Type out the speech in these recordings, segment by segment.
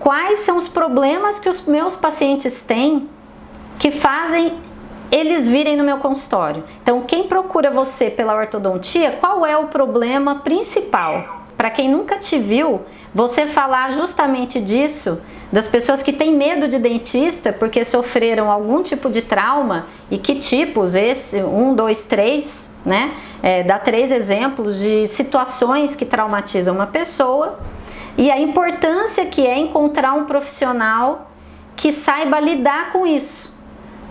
quais são os problemas que os meus pacientes têm que fazem eles virem no meu consultório. Então, quem procura você pela ortodontia, qual é o problema principal? Para quem nunca te viu, você falar justamente disso, das pessoas que têm medo de dentista porque sofreram algum tipo de trauma e que tipos, esse, um, dois, três, né? É, dá três exemplos de situações que traumatizam uma pessoa e a importância que é encontrar um profissional que saiba lidar com isso.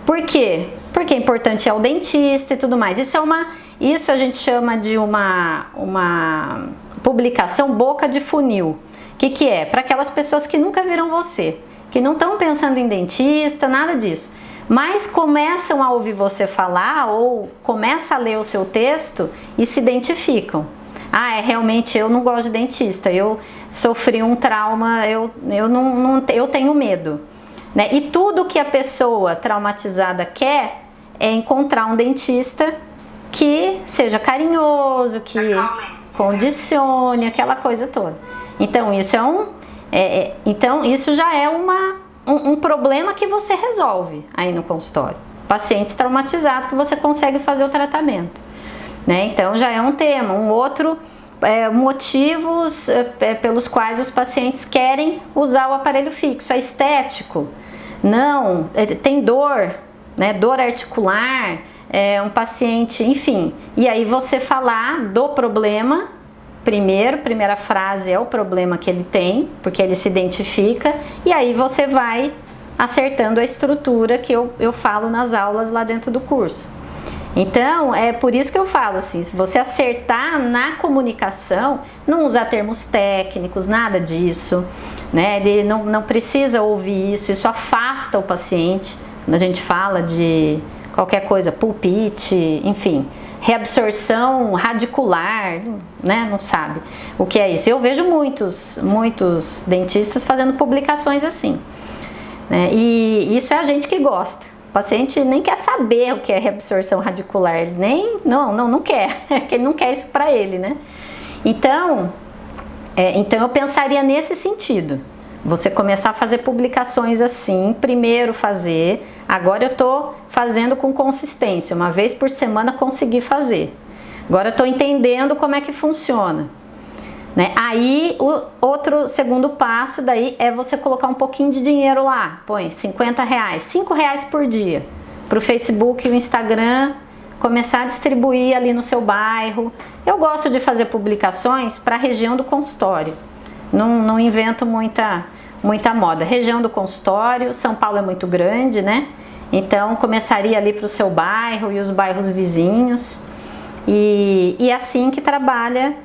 Por quê? Porque é importante é o dentista e tudo mais. Isso é uma, isso a gente chama de uma, uma publicação boca de funil. O que, que é? Para aquelas pessoas que nunca viram você, que não estão pensando em dentista, nada disso. Mas começam a ouvir você falar ou começam a ler o seu texto e se identificam. Ah, é realmente eu não gosto de dentista, eu sofri um trauma, eu, eu, não, não eu tenho medo. Né? E tudo que a pessoa traumatizada quer é encontrar um dentista que seja carinhoso, que condicione, aquela coisa toda. Então isso é um, é, é, então isso já é uma, um, um problema que você resolve aí no consultório. Pacientes traumatizados que você consegue fazer o tratamento. Né? Então já é um tema. Um outro é, motivos é, é pelos quais os pacientes querem usar o aparelho fixo, é estético. Não, é, tem dor, né, dor articular, é, um paciente, enfim. E aí você falar do problema, primeiro, primeira frase é o problema que ele tem, porque ele se identifica, e aí você vai acertando a estrutura que eu, eu falo nas aulas lá dentro do curso. Então, é por isso que eu falo assim, se você acertar na comunicação, não usar termos técnicos, nada disso, né? Ele não, não precisa ouvir isso, isso afasta o paciente. Quando a gente fala de qualquer coisa, pulpite, enfim, reabsorção radicular, né? Não sabe o que é isso. Eu vejo muitos, muitos dentistas fazendo publicações assim. Né? E isso é a gente que gosta. O paciente nem quer saber o que é reabsorção radicular, ele nem, não, não, não quer, que ele não quer isso para ele, né? Então, é, então eu pensaria nesse sentido, você começar a fazer publicações assim, primeiro fazer, agora eu tô fazendo com consistência, uma vez por semana consegui fazer. Agora eu tô entendendo como é que funciona. Né? Aí, o outro segundo passo daí é você colocar um pouquinho de dinheiro lá, põe 50 reais, 5 reais por dia, para o Facebook e o Instagram começar a distribuir ali no seu bairro. Eu gosto de fazer publicações para a região do consultório, não, não invento muita, muita moda. Região do consultório, São Paulo é muito grande, né? Então começaria ali para o seu bairro e os bairros vizinhos. E, e é assim que trabalha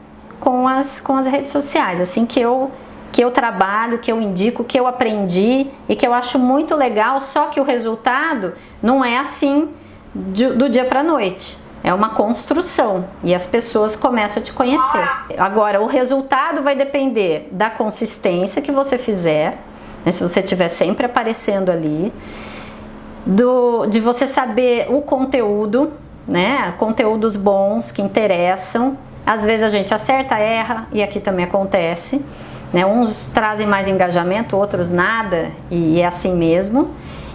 com as, com as redes sociais, assim que eu, que eu trabalho, que eu indico, que eu aprendi e que eu acho muito legal, só que o resultado não é assim de, do dia para noite. É uma construção e as pessoas começam a te conhecer. Agora, o resultado vai depender da consistência que você fizer, né, se você estiver sempre aparecendo ali, do, de você saber o conteúdo, né, conteúdos bons que interessam, às vezes a gente acerta, erra, e aqui também acontece. Né? Uns trazem mais engajamento, outros nada, e é assim mesmo.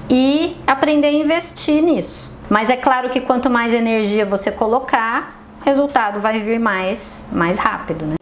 E aprender a investir nisso. Mas é claro que quanto mais energia você colocar, o resultado vai vir mais, mais rápido, né?